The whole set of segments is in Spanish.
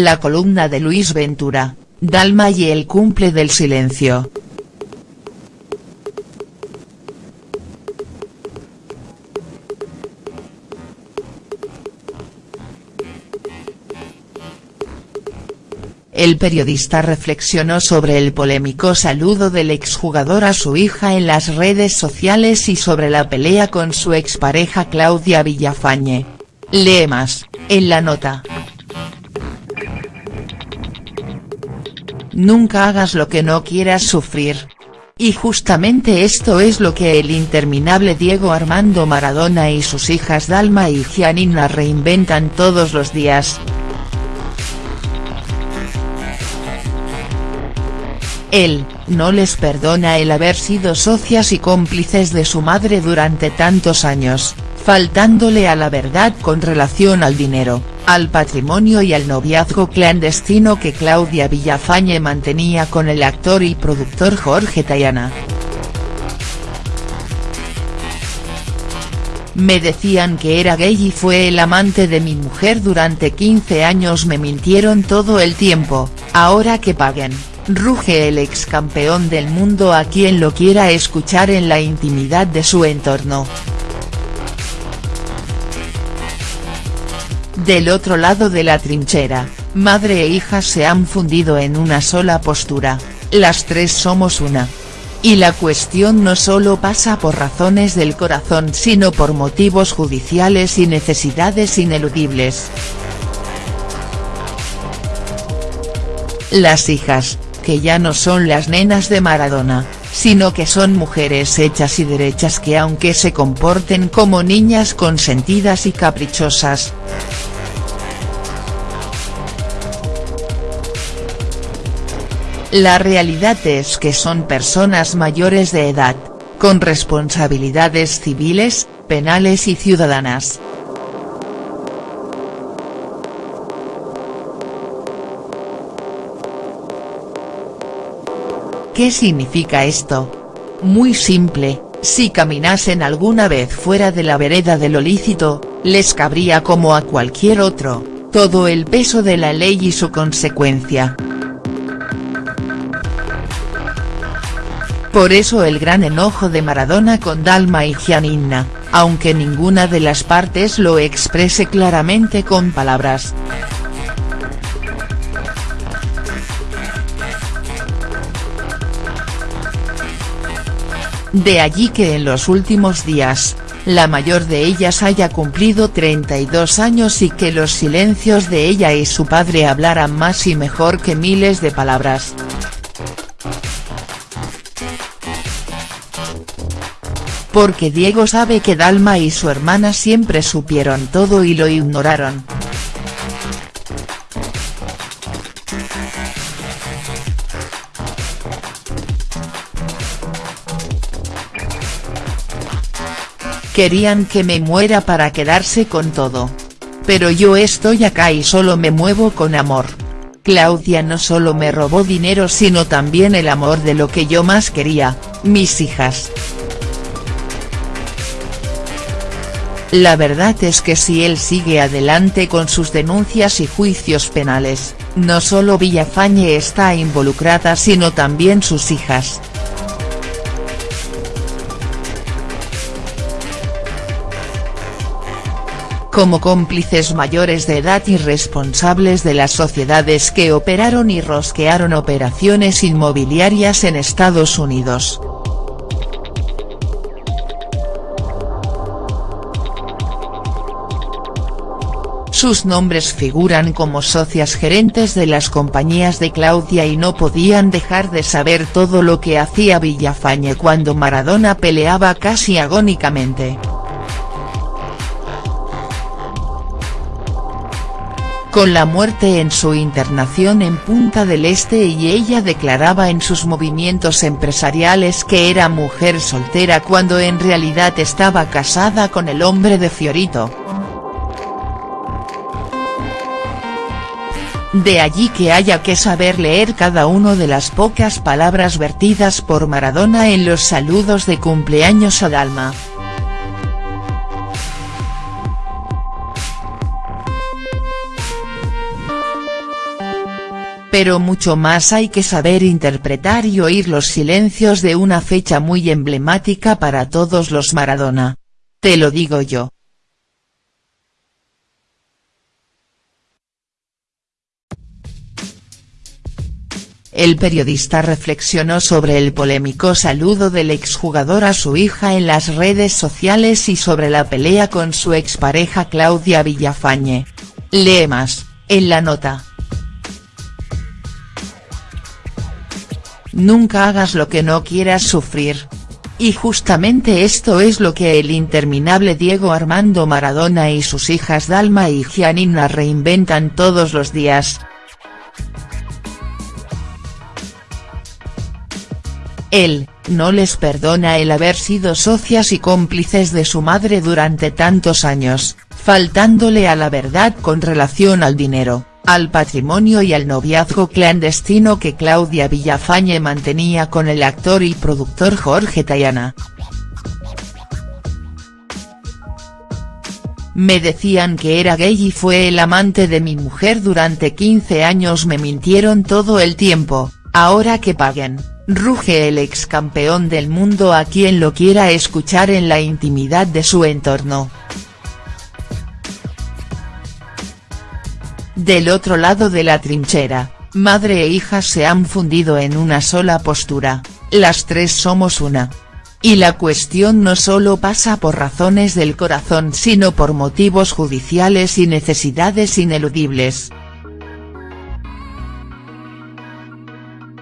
La columna de Luis Ventura, Dalma y el cumple del silencio. El periodista reflexionó sobre el polémico saludo del exjugador a su hija en las redes sociales y sobre la pelea con su expareja Claudia Villafañe. Lee más, en la nota. Nunca hagas lo que no quieras sufrir. Y justamente esto es lo que el interminable Diego Armando Maradona y sus hijas Dalma y Gianina reinventan todos los días. Él, no les perdona el haber sido socias y cómplices de su madre durante tantos años, faltándole a la verdad con relación al dinero, al patrimonio y al noviazgo clandestino que Claudia Villafañe mantenía con el actor y productor Jorge Tayana. Me decían que era gay y fue el amante de mi mujer durante 15 años me mintieron todo el tiempo, ahora que paguen ruge el ex campeón del mundo a quien lo quiera escuchar en la intimidad de su entorno. Del otro lado de la trinchera, madre e hija se han fundido en una sola postura, las tres somos una. Y la cuestión no solo pasa por razones del corazón sino por motivos judiciales y necesidades ineludibles. Las hijas, que ya no son las nenas de Maradona, sino que son mujeres hechas y derechas que aunque se comporten como niñas consentidas y caprichosas. La realidad es que son personas mayores de edad, con responsabilidades civiles, penales y ciudadanas. ¿Qué significa esto? Muy simple, si caminasen alguna vez fuera de la vereda de lo lícito, les cabría como a cualquier otro, todo el peso de la ley y su consecuencia. Por eso el gran enojo de Maradona con Dalma y Gianina, aunque ninguna de las partes lo exprese claramente con palabras. De allí que en los últimos días, la mayor de ellas haya cumplido 32 años y que los silencios de ella y su padre hablaran más y mejor que miles de palabras. Porque Diego sabe que Dalma y su hermana siempre supieron todo y lo ignoraron. Querían que me muera para quedarse con todo. Pero yo estoy acá y solo me muevo con amor. Claudia no solo me robó dinero sino también el amor de lo que yo más quería, mis hijas. La verdad es que si él sigue adelante con sus denuncias y juicios penales, no solo Villafañe está involucrada sino también sus hijas. como cómplices mayores de edad y responsables de las sociedades que operaron y rosquearon operaciones inmobiliarias en Estados Unidos. Sus nombres figuran como socias gerentes de las compañías de Claudia y no podían dejar de saber todo lo que hacía Villafañe cuando Maradona peleaba casi agónicamente. con la muerte en su internación en Punta del Este y ella declaraba en sus movimientos empresariales que era mujer soltera cuando en realidad estaba casada con el hombre de Fiorito. De allí que haya que saber leer cada una de las pocas palabras vertidas por Maradona en los saludos de cumpleaños a Dalma. Pero mucho más hay que saber interpretar y oír los silencios de una fecha muy emblemática para todos los Maradona. Te lo digo yo. El periodista reflexionó sobre el polémico saludo del exjugador a su hija en las redes sociales y sobre la pelea con su expareja Claudia Villafañe. Lee más, en la nota. Nunca hagas lo que no quieras sufrir. Y justamente esto es lo que el interminable Diego Armando Maradona y sus hijas Dalma y Gianina reinventan todos los días. Él, no les perdona el haber sido socias y cómplices de su madre durante tantos años, faltándole a la verdad con relación al dinero, al patrimonio y al noviazgo clandestino que Claudia Villafañe mantenía con el actor y productor Jorge Tayana. Me decían que era gay y fue el amante de mi mujer durante 15 años me mintieron todo el tiempo, ahora que paguen ruge el ex campeón del mundo a quien lo quiera escuchar en la intimidad de su entorno. Del otro lado de la trinchera, madre e hija se han fundido en una sola postura, las tres somos una. Y la cuestión no solo pasa por razones del corazón sino por motivos judiciales y necesidades ineludibles.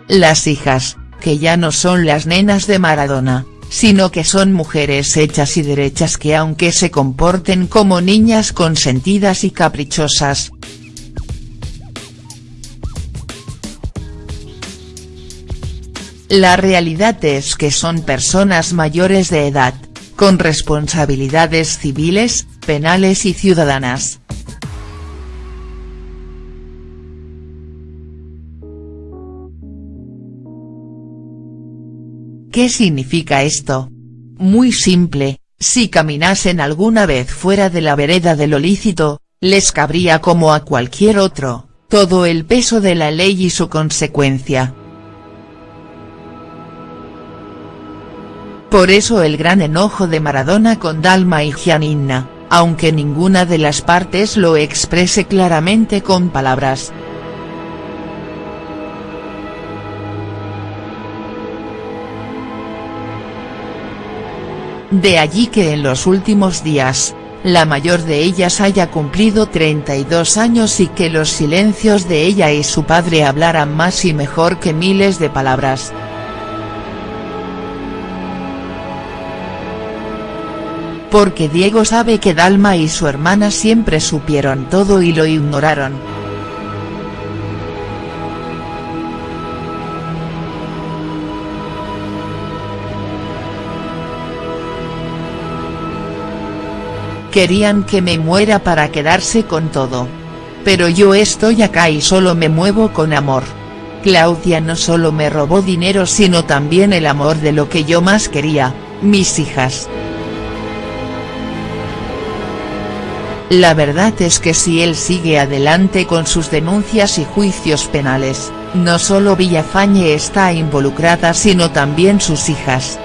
Las hijas, que ya no son las nenas de Maradona, sino que son mujeres hechas y derechas que aunque se comporten como niñas consentidas y caprichosas. La realidad es que son personas mayores de edad, con responsabilidades civiles, penales y ciudadanas. ¿Qué significa esto? Muy simple, si caminasen alguna vez fuera de la vereda de lo lícito, les cabría como a cualquier otro, todo el peso de la ley y su consecuencia. Por eso el gran enojo de Maradona con Dalma y Gianina, aunque ninguna de las partes lo exprese claramente con palabras. De allí que en los últimos días, la mayor de ellas haya cumplido 32 años y que los silencios de ella y su padre hablaran más y mejor que miles de palabras. Porque Diego sabe que Dalma y su hermana siempre supieron todo y lo ignoraron. Querían que me muera para quedarse con todo. Pero yo estoy acá y solo me muevo con amor. Claudia no solo me robó dinero sino también el amor de lo que yo más quería, mis hijas. La verdad es que si él sigue adelante con sus denuncias y juicios penales, no solo Villafañe está involucrada sino también sus hijas.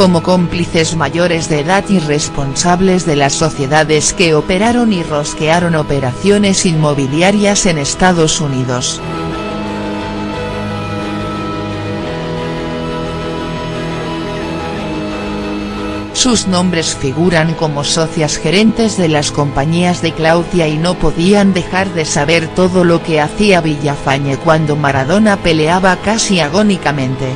Como cómplices mayores de edad y responsables de las sociedades que operaron y rosquearon operaciones inmobiliarias en Estados Unidos. Sus nombres figuran como socias gerentes de las compañías de Claudia y no podían dejar de saber todo lo que hacía Villafañe cuando Maradona peleaba casi agónicamente.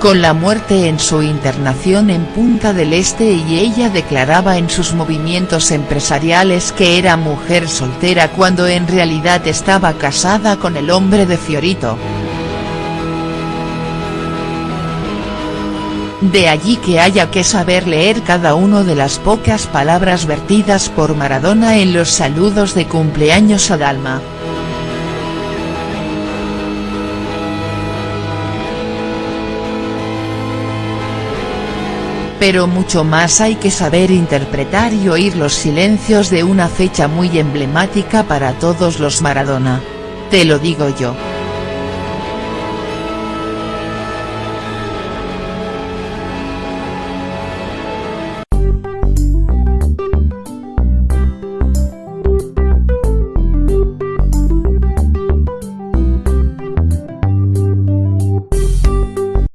Con la muerte en su internación en Punta del Este y ella declaraba en sus movimientos empresariales que era mujer soltera cuando en realidad estaba casada con el hombre de Fiorito. De allí que haya que saber leer cada uno de las pocas palabras vertidas por Maradona en los saludos de cumpleaños a Dalma. Pero mucho más hay que saber interpretar y oír los silencios de una fecha muy emblemática para todos los Maradona. Te lo digo yo.